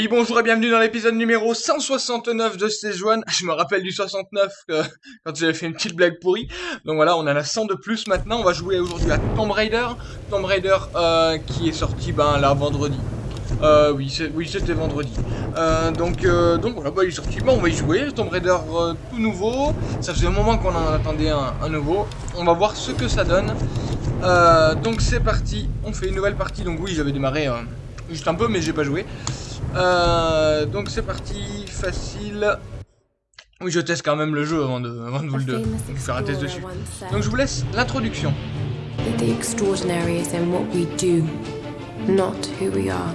Oui, bonjour et bienvenue dans l'épisode numéro 169 de Stage 1. Je me rappelle du 69 que, quand j'avais fait une petite blague pourrie. Donc voilà, on a la 100 de plus maintenant. On va jouer aujourd'hui à Tomb Raider. Tomb Raider euh, qui est sorti ben, là vendredi. Euh, oui, oui c'était vendredi. Euh, donc, euh, donc voilà, bah, il est sorti. Bon, on va y jouer. Tomb Raider euh, tout nouveau. Ça faisait un moment qu'on en attendait un, nouveau. On va voir ce que ça donne. Euh, donc c'est parti. On fait une nouvelle partie. Donc oui, j'avais démarré euh, juste un peu, mais j'ai pas joué. Euh, donc c'est parti, facile. Oui, je teste quand même le jeu avant de, avant de vous le faire un test dessus. Donc je vous laisse l'introduction. that the extraordinary is in what we do, not who we are.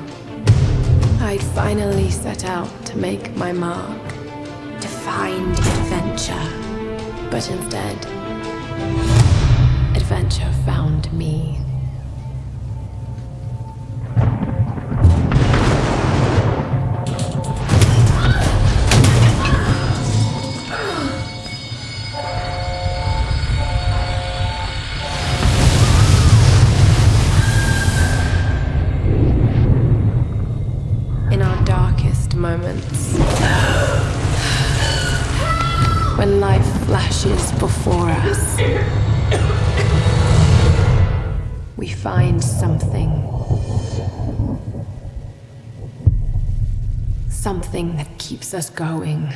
I'd finally set out to make my mark, to find adventure. But instead, Something that keeps us going.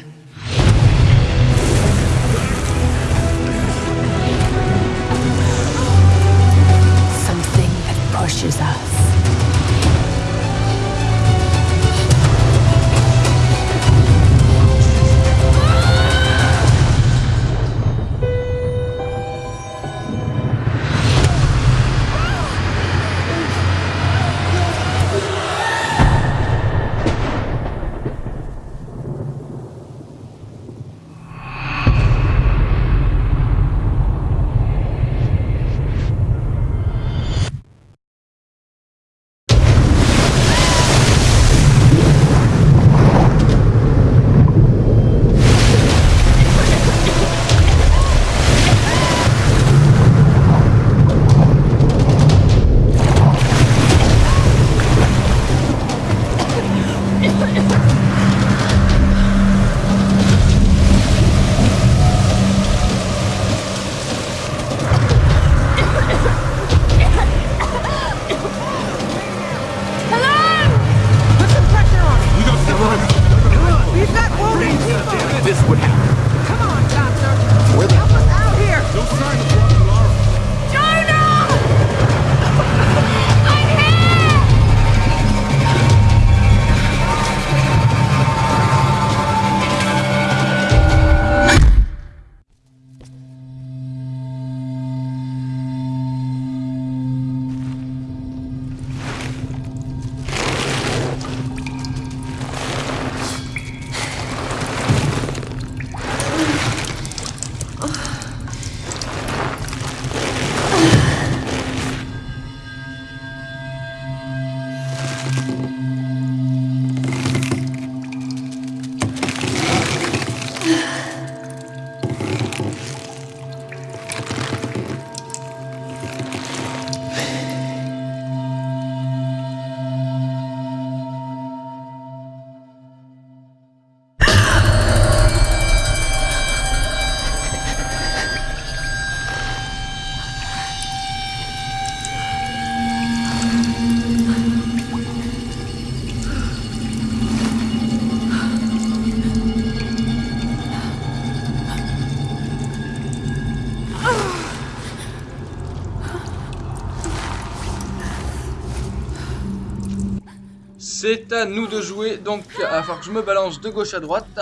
C'est à nous de jouer, donc il va falloir que je me balance de gauche à droite.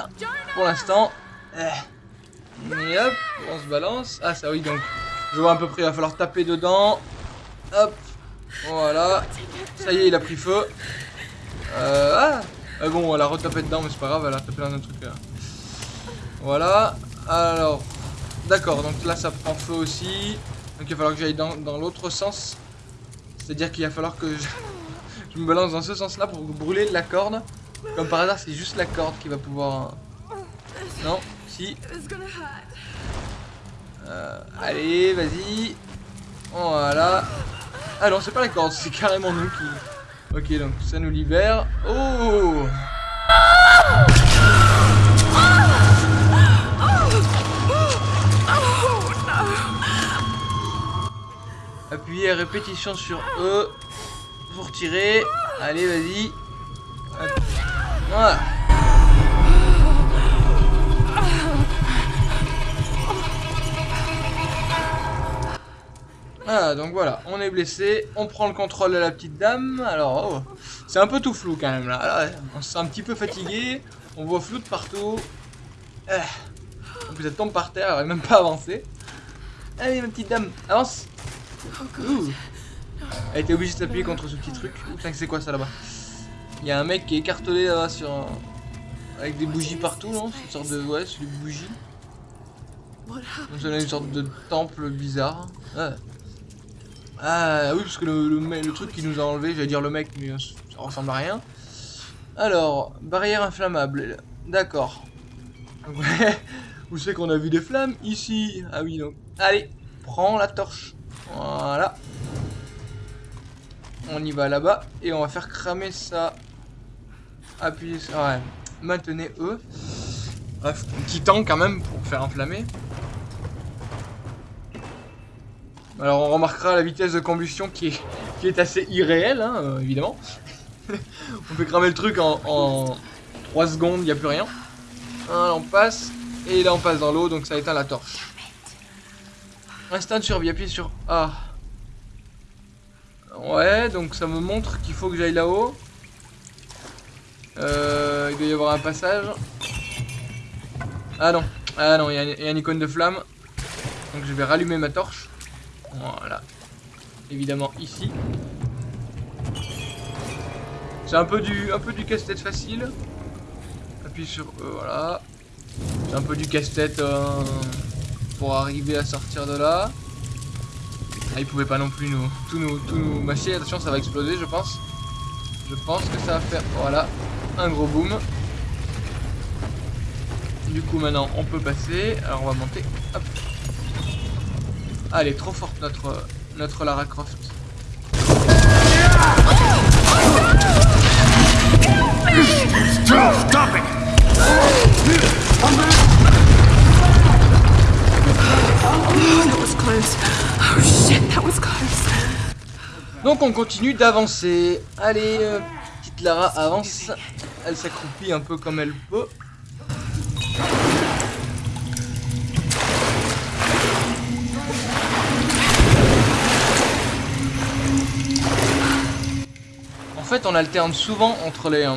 Pour l'instant. Eh. Hop, on se balance. Ah ça oui, donc je vois à peu près, il va falloir taper dedans. Hop, voilà. Ça y est, il a pris feu. Euh, ah Ah bon, elle a retapé dedans, mais c'est pas grave, elle a tapé dans un truc là. Voilà. Alors, d'accord, donc là ça prend feu aussi. Donc il va falloir que j'aille dans, dans l'autre sens. C'est-à-dire qu'il va falloir que je... Je me balance dans ce sens-là pour brûler la corde. Comme par hasard, c'est juste la corde qui va pouvoir... Hein. Non Si. Euh, allez, vas-y. Voilà. Ah non, c'est pas la corde, c'est carrément nous qui... Ok, donc ça nous libère. Oh. Appuyez à répétition sur E. Pour tirer. Allez, vas-y. Voilà. Ah, donc voilà, on est blessé, on prend le contrôle de la petite dame. Alors, oh, c'est un peu tout flou quand même là. Là, On se sent un petit peu fatigué, on voit flou de partout. Ah. Donc vous êtes tombé par terre, elle même pas à avancer. Allez, ma petite dame, avance. Ouh. Elle était obligée de s'appuyer contre ce petit truc. Putain, c'est quoi ça là-bas? Il y a un mec qui est écartelé là-bas sur un... Avec des bougies partout, non? C'est une sorte de... Ouais, c'est des bougies. Donc ça a une sorte de temple bizarre. Ah. Ah oui, parce que le, truc qui nous a enlevé, j'allais dire le mec, mais euh, ça ressemble à rien. Alors, barrière inflammable. D'accord. Ouais, Où c'est qu'on a vu des flammes? Ici. Ah oui, donc. Allez, prends la torche. Voilà. On y va là-bas. Et on va faire cramer ça. Appuyez sur... Ouais. Maintenez E. Bref, un petit temps quand même pour faire enflammer. Alors on remarquera la vitesse de combustion qui est, assez irréelle, hein, euh, évidemment. on peut cramer le truc en, en 3 secondes, il n'y a plus rien. On passe, et là on passe dans l'eau, donc ça éteint la torche. Instant de survie, appuyez sur A. Ouais, donc ça me montre qu'il faut que j'aille là-haut. Euh, il doit y avoir un passage. Ah non, ah non, il y, a une icône de flamme. Donc je vais rallumer ma torche. Voilà. Évidemment ici. C'est un peu du, un peu du casse-tête facile. Appuie sur E, voilà. C'est un peu du casse-tête euh, pour arriver à sortir de là. Ah, il pouvait pas non plus nous, tout nous, tout nous mâcher. Attention, ça va exploser, je pense. Je pense que ça va faire, voilà, un gros boom. Du coup, maintenant, on peut passer. Alors, on va monter. Hop. Ah, elle est trop forte, notre, notre Lara Croft. Oh shit, close. Donc, on continue d'avancer. Allez, euh, petite Lara avance. Elle s'accroupit un peu comme elle peut. En fait, on alterne souvent entre les, euh,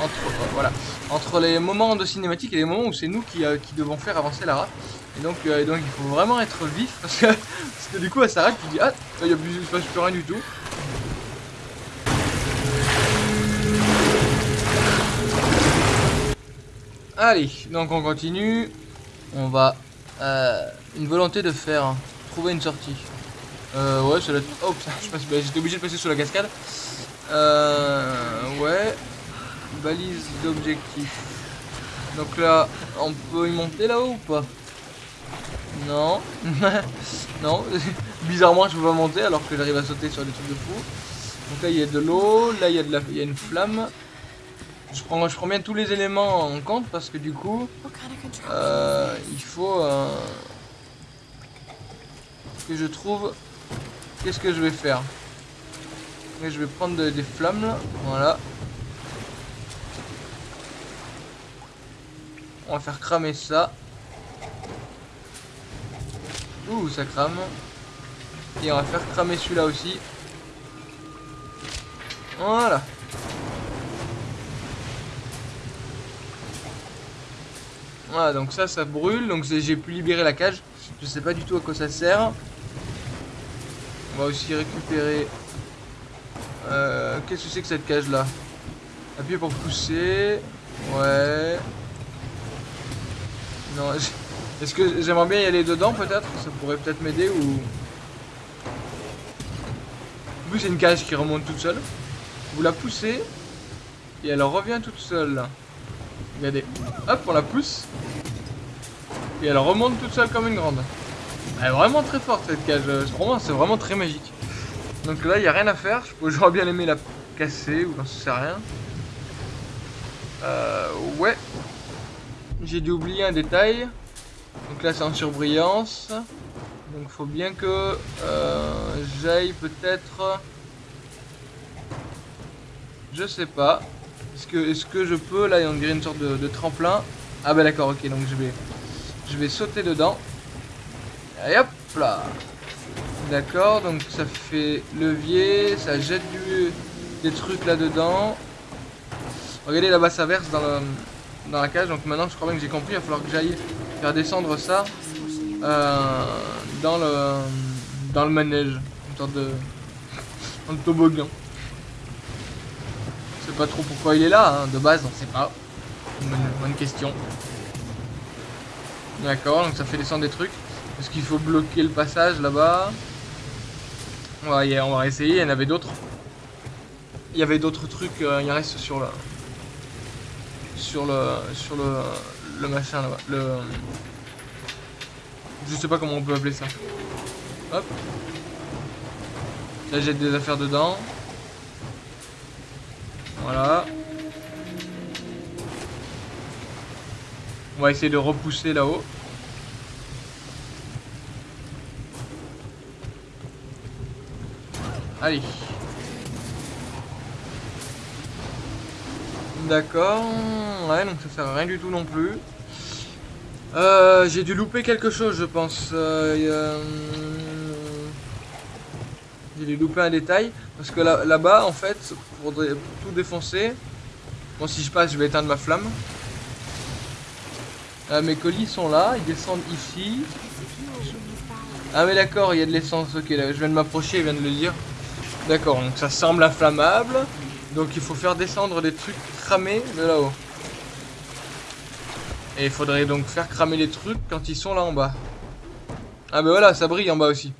entre, euh, voilà, entre les moments de cinématique et les moments où c'est nous qui devons faire avancer Lara. Et donc, euh, et donc, il faut vraiment être vif parce que, parce que du coup, elle s'arrête, tu dis ah, il y a plus, passe plus rien du tout. Allez, donc on continue. On va euh, une volonté de faire trouver une sortie. Euh, ouais, doit être- Oh, bah, j'étais obligé de passer sous la cascade. Euh, ouais. Balise d'objectif. Donc là, on peut y monter là-haut ou pas? Non. non. Bizarrement, je peux pas monter alors que j'arrive à sauter sur des trucs de fou. Donc là, il y a de l'eau. Là, il y, a de la... il y a une flamme. Je prends, je prends bien tous les éléments en compte parce que du coup, euh, il faut euh, que je trouve qu'est-ce que je vais faire? Et je vais prendre de- des flammes là, voilà. On va faire cramer ça. Ouh, ça crame. Et on va faire cramer celui-là aussi. Voilà. Voilà, donc ça, ça brûle. Donc j'ai pu libérer la cage. Je sais pas du tout à quoi ça sert. On va aussi récupérer... Euh, Qu'est-ce que c'est que cette cage là Appuyez pour pousser. Ouais. Non, est-ce que j'aimerais bien y aller dedans peut-être? Ça pourrait peut-être m'aider ou... En plus c'est une cage qui remonte toute seule. Vous la poussez et elle revient toute seule. Regardez. Hop, on la pousse. Et elle remonte toute seule comme une grande. Elle est vraiment très forte cette cage. C'est vraiment, très magique. Donc là, il n'y a rien à faire. J'aurais bien aimé la casser ou j'en sais rien. Euh, ouais. J'ai dû oublier un détail. Donc là, c'est en surbrillance. Donc faut bien que euh, j'aille peut-être... Je sais pas. Est-ce que, je peux Là, il y a une sorte de, tremplin. Ah bah d'accord, ok, donc je vais, je vais sauter dedans. Et hop là D'accord, donc ça fait levier, ça jette du, des trucs là-dedans. Regardez là-bas ça verse dans, dans la cage, donc maintenant je crois bien que j'ai compris, il va falloir que j'aille faire descendre ça euh, dans le dans le manège, une sorte de, toboggan. Je sais pas trop pourquoi il est là, hein. de base on sait pas. Bonne, bonne question. D'accord, donc ça fait descendre des trucs. Est-ce qu'il faut bloquer le passage là-bas? On, va y- on va essayer, il y en avait d'autres. Il y avait d'autres trucs, euh, il reste sur le... Sur le... Sur le... Le machin là-bas. Le... Je sais pas comment on peut appeler ça. Hop. Là j'ai des affaires dedans. Voilà. On va essayer de repousser là-haut. Allez. D'accord. Ouais, donc ça sert à rien du tout non plus. Euh, j'ai dû louper quelque chose, je pense. Euh, hum, J'ai dû louper un détail. Parce que là- là-bas, en fait, pour, tout défoncer... Bon, si je passe, je vais éteindre ma flamme. Euh, mes colis sont là, ils descendent ici. Ah mais d'accord, il y a de l'essence, ok, là, je viens de m'approcher, il vient de le dire. D'accord, donc ça semble inflammable. Donc il faut faire descendre des trucs cramés de là-haut. Et il faudrait donc faire cramer les trucs quand ils sont là en bas. Ah bah voilà, ça brille en bas aussi.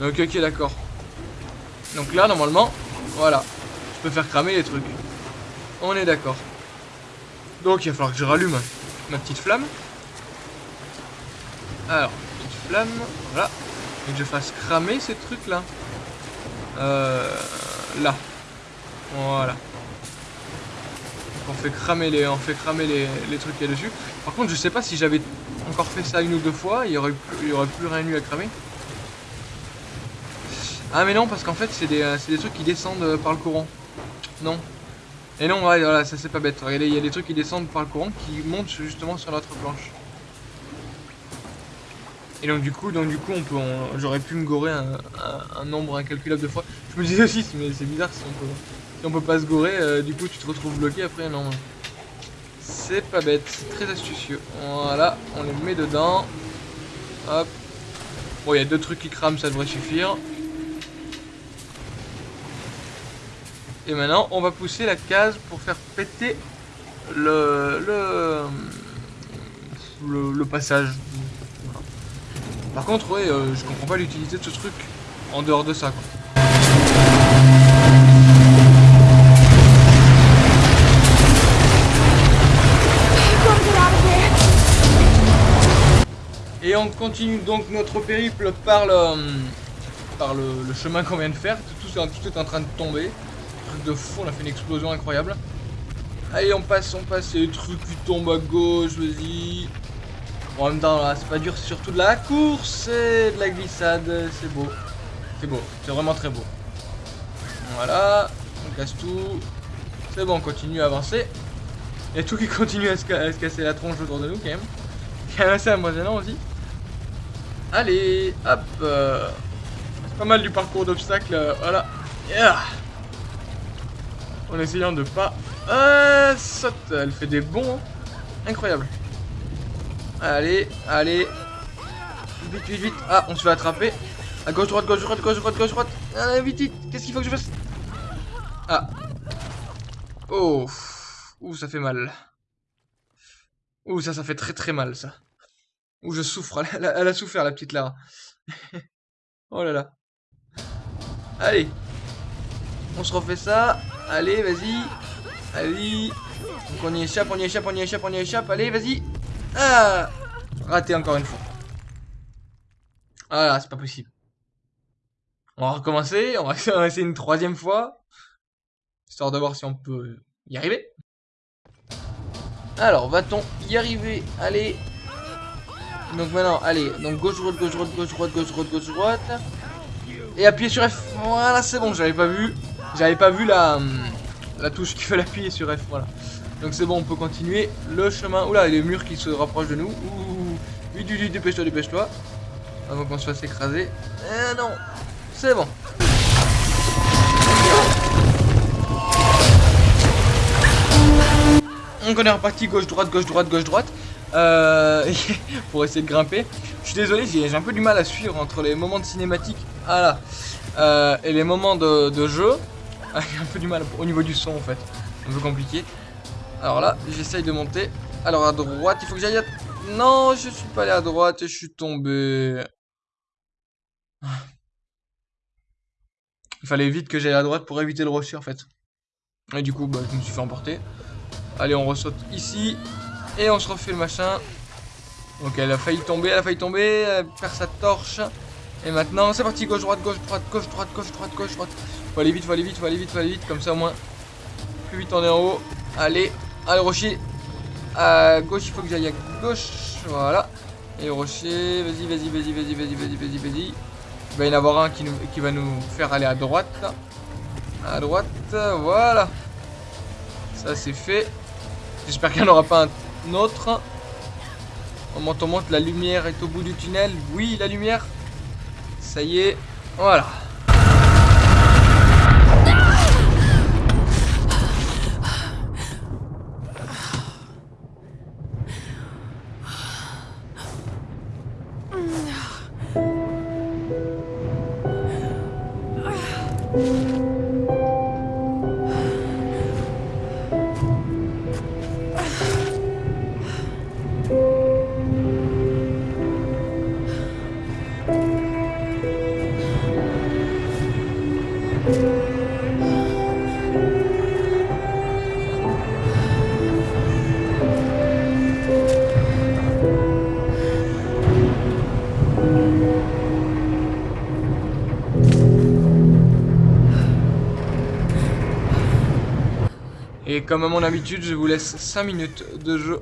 Donc ok, d'accord. Donc là, normalement, voilà. Je peux faire cramer les trucs. On est d'accord. Donc il va falloir que je rallume ma petite flamme. Alors, petite flamme, voilà. Et que je fasse cramer ces trucs là. Euh, là. Voilà. On fait cramer les, on fait cramer les, trucs là dessus. Par contre, je sais pas si j'avais encore fait ça une ou deux fois, il y aurait plus, y aurait plus rien eu à cramer. Ah mais non, parce qu'en fait c'est des, euh, des trucs qui descendent euh, par le courant. Non. Et non, ouais, voilà, ça c'est pas bête. Regardez, il y a des trucs qui descendent par le courant qui montent justement sur notre planche. Et donc du coup, donc du coup, on j'aurais pu me gorer un nombre incalculable de fois. Je me disais aussi, mais c'est bizarre si on peut, on peut pas se gorer, euh, du coup tu te retrouves bloqué après, non. C'est pas bête, c'est très astucieux. Voilà, on les met dedans. Hop. Bon, il y a deux trucs qui crament, ça devrait suffire. Et maintenant, on va pousser la case pour faire péter le le le, passage. Par contre, ouais, euh, je comprends pas l'utilité de ce truc en dehors de ça. Et on continue donc notre périple par le, par le, chemin qu'on vient de faire. Tout, est en train de tomber. Truc de fou, on a fait une explosion incroyable. Allez, on passe, on passe. Les trucs qui tombent à gauche, vas-y. Bon, en même temps, c'est pas dur, c'est surtout de la course et de la glissade. C'est beau. C'est beau, c'est vraiment très beau. Voilà, on casse tout. C'est bon, on continue à avancer. A tout qui continue à se, casser la tronche autour de nous, quand même. C'est assez impressionnant aussi. Allez, hop. euh, C'est pas mal du parcours d'obstacles, euh, voilà. En essayant de pas... Euh, saute, elle fait des bons. hein. Incroyable. Allez, allez. Vite, vite, vite. Ah, on se fait attraper. À gauche, droite, gauche, droite, gauche, droite, gauche, droite. Allez, vite, vite. Qu'est-ce qu'il faut que je fasse? Ah. Oh. Ouh, ça fait mal. Ouh, ça, ça fait très très mal, ça. Ouh, je souffre. Elle a, souffert, la petite Lara. oh là là. Allez. On se refait ça. Allez, vas-y. Allez. Donc on y échappe, on y échappe, on y échappe, on y échappe. Allez, vas-y. Ah Raté encore une fois. Ah là, c'est pas possible. On va recommencer, on va essayer une troisième fois. Histoire de voir si on peut y arriver. Alors, va-t-on y arriver? Allez. Donc maintenant, allez, donc gauche, droite, gauche, droite, gauche, droite, gauche, droite, gauche, droite. Et appuyer sur F. Voilà, c'est bon, j'avais pas vu. J'avais pas vu la, hum, la touche qu'il fallait appuyer sur F, voilà. Donc c'est bon, on peut continuer le chemin. Oula, il y a les murs qui se rapprochent de nous. Ouh, vite, vite, dépêche-toi, dépêche-toi. Avant qu'on se fasse écraser. Eh non, c'est bon. Donc on est reparti gauche droite gauche droite gauche droite euh, pour essayer de grimper. Je suis désolé j'ai un peu du mal à suivre entre les moments de cinématique voilà, euh, et les moments de, de jeu. J'ai un peu du mal au niveau du son en fait, un peu compliqué. Alors là j'essaye de monter. Alors à droite il faut que j'aille à... Non je suis pas allé à droite et je suis tombé. Il fallait vite que j'aille à droite pour éviter le rocher en fait. Et du coup bah, je me suis fait emporter. Allez, on ressaute ici. Et on se refait le machin. Donc elle a failli tomber, elle a failli tomber. Perd sa torche. Et maintenant, c'est parti. Gauche, droite, gauche, droite, gauche, droite, gauche, droite, gauche, droite. Faut aller vite, faut aller vite, faut aller vite, faut aller vite. Comme ça, au moins. Plus vite, on est en haut. Allez, allez, rocher. À gauche, il faut que j'aille à gauche. Voilà. Et rocher, vas-y, vas-y, vas-y, vas-y, vas-y, vas-y, vas-y, vas-y. Il va y en avoir un qui, qui va nous faire aller à droite. À droite, voilà. Ça, c'est fait. J'espère qu'il n'y en aura pas un autre. On monte, on monte, la lumière est au bout du tunnel. Oui, la lumière. Ça y est. Voilà. Comme à mon habitude, je vous laisse 5 minutes de jeu.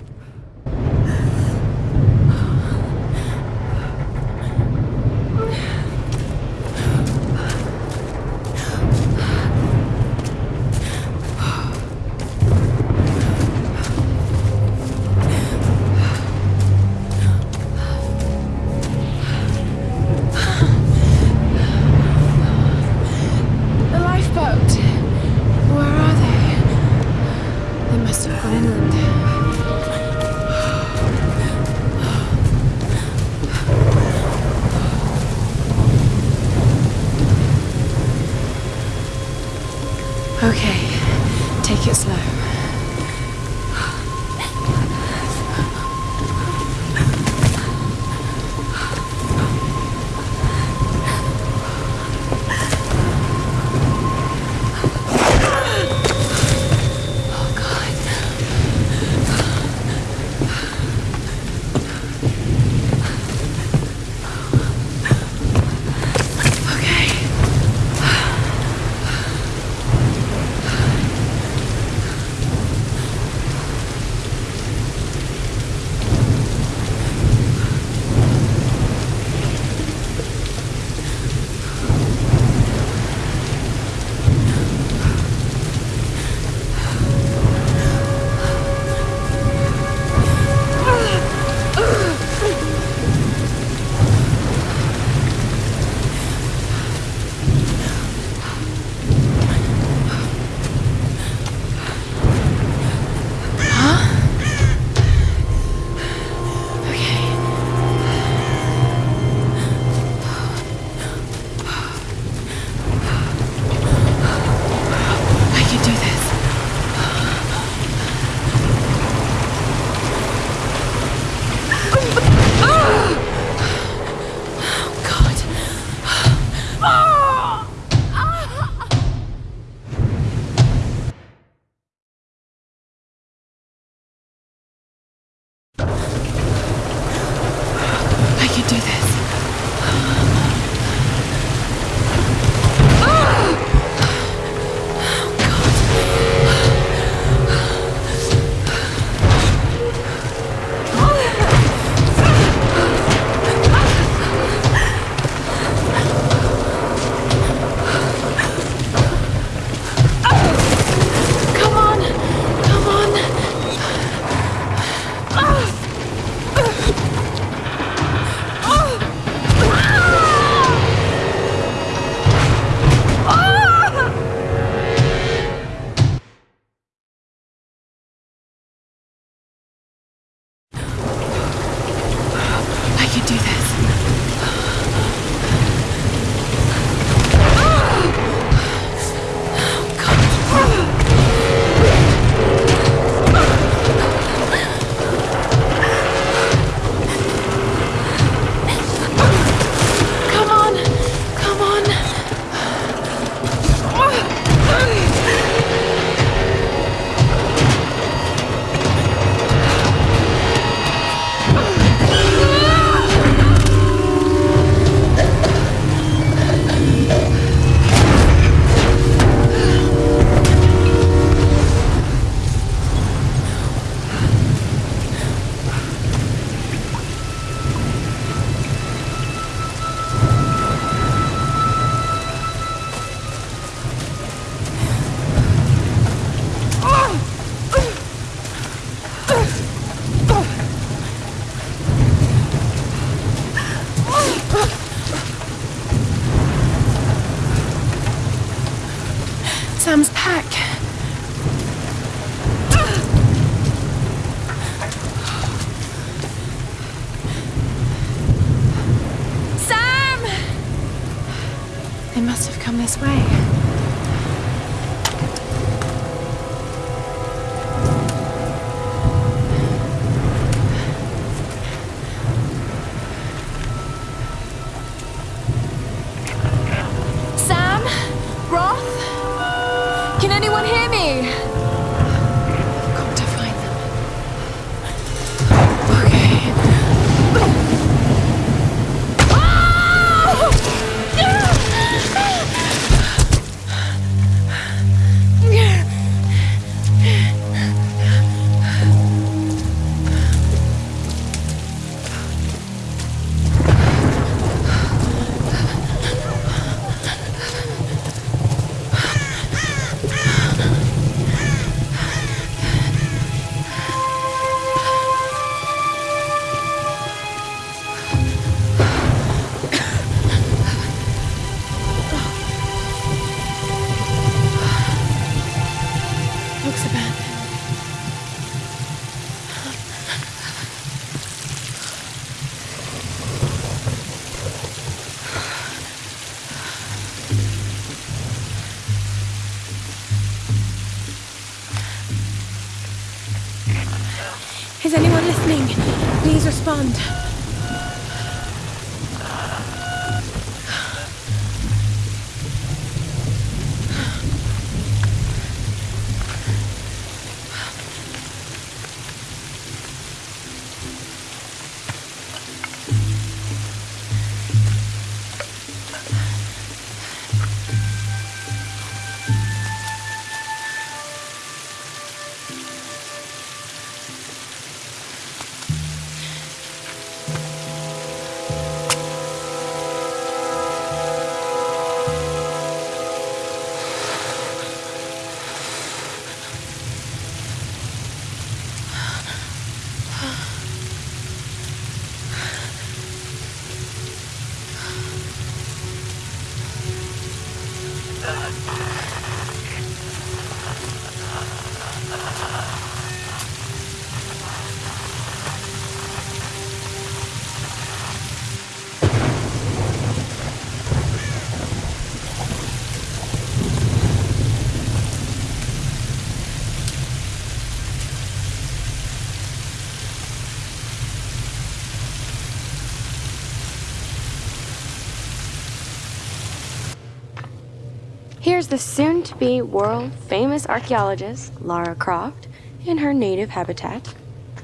Can anyone hear me? Is anyone listening? Please respond. Here's the soon to be world famous archaeologist, Lara Croft, in her native habitat.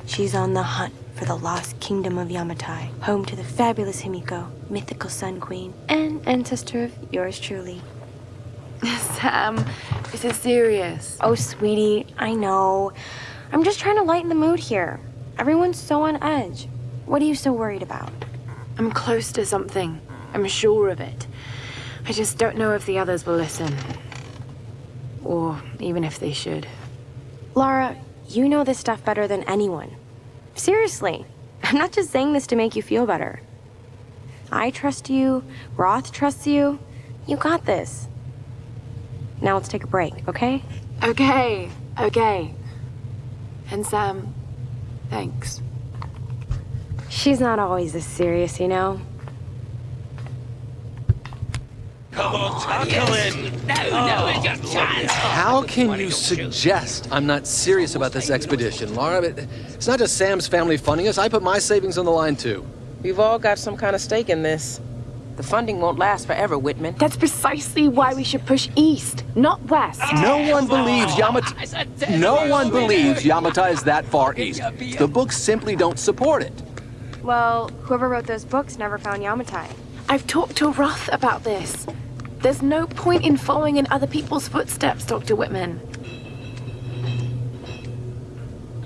She's on the hunt for the lost kingdom of Yamatai, home to the fabulous Himiko, mythical Sun Queen, and ancestor of yours truly. Sam, this is serious. Oh, sweetie, I know. I'm just trying to lighten the mood here. Everyone's so on edge. What are you so worried about? I'm close to something. I'm sure of it. I just don't know if the others will listen. Or even if they should. Laura, you know this stuff better than anyone. Seriously, I'm not just saying this to make you feel better. I trust you, Roth trusts you. You got this. Now let's take a break, okay? Okay, okay. And Sam, thanks. She's not always this serious, you know? How can you suggest I'm not serious about this expedition, Laura? But It's not just Sam's family funding us. I put my savings on the line, too. We've all got some kind of stake in this. The funding won't last forever, Whitman. That's precisely why we should push east, not west. No one believes Yamata... No one believes Yamata is that far east. The books simply don't support it. Well, whoever wrote those books never found Yamatai. I've talked to Roth about this. There's no point in following in other people's footsteps, Dr. Whitman.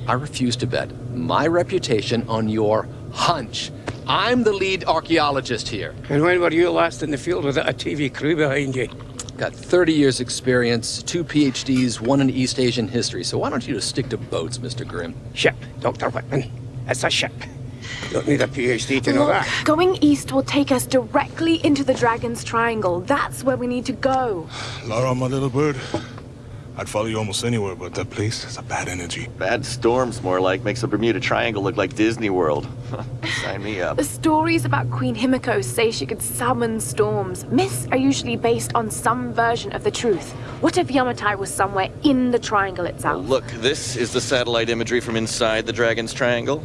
I refuse to bet my reputation on your hunch. I'm the lead archaeologist here. And when were you last in the field without a TV crew behind you? Got 30 years experience, two PhDs, one in East Asian history. So why don't you just stick to boats, Mr. Grimm? Ship, Dr. Whitman. It's a ship. Don't need a PhD to know Look, that. going east will take us directly into the Dragon's Triangle. That's where we need to go. Laura, my little bird, I'd follow you almost anywhere, but that place has a bad energy. Bad storms, more like, makes the Bermuda Triangle look like Disney World. Sign me up. The stories about Queen Himiko say she could summon storms. Myths are usually based on some version of the truth. What if Yamatai was somewhere in the triangle itself? Look, this is the satellite imagery from inside the Dragon's Triangle.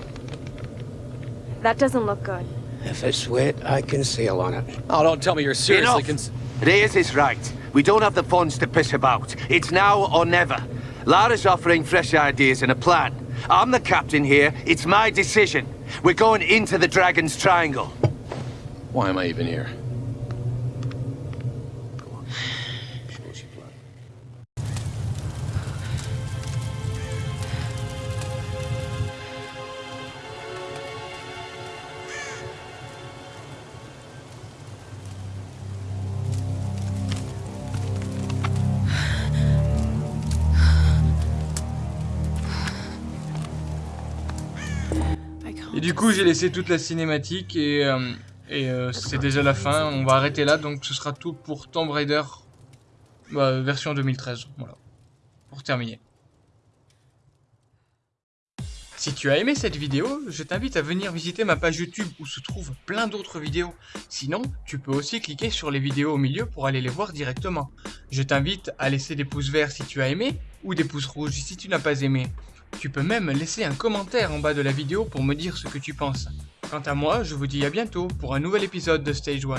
That doesn't look good. If it's wet, I can sail on it. Oh, don't tell me you're seriously Enough. cons- Reyes is right. We don't have the funds to piss about. It's now or never. Lara's offering fresh ideas and a plan. I'm the captain here. It's my decision. We're going into the Dragon's Triangle. Why am I even here? Et du coup, j'ai laissé toute la cinématique et, euh, euh, c'est déjà la fin. On va arrêter là, donc ce sera tout pour Tomb Raider bah, version 2013. Voilà, pour terminer. Si tu as aimé cette vidéo, je t'invite à venir visiter ma page YouTube où se trouvent plein d'autres vidéos. Sinon, tu peux aussi cliquer sur les vidéos au milieu pour aller les voir directement. Je t'invite à laisser des pouces verts si tu as aimé ou des pouces rouges si tu n'as pas aimé. Tu peux même laisser un commentaire en bas de la vidéo pour me dire ce que tu penses. Quant à moi, je vous dis à bientôt pour un nouvel épisode de Stage 1.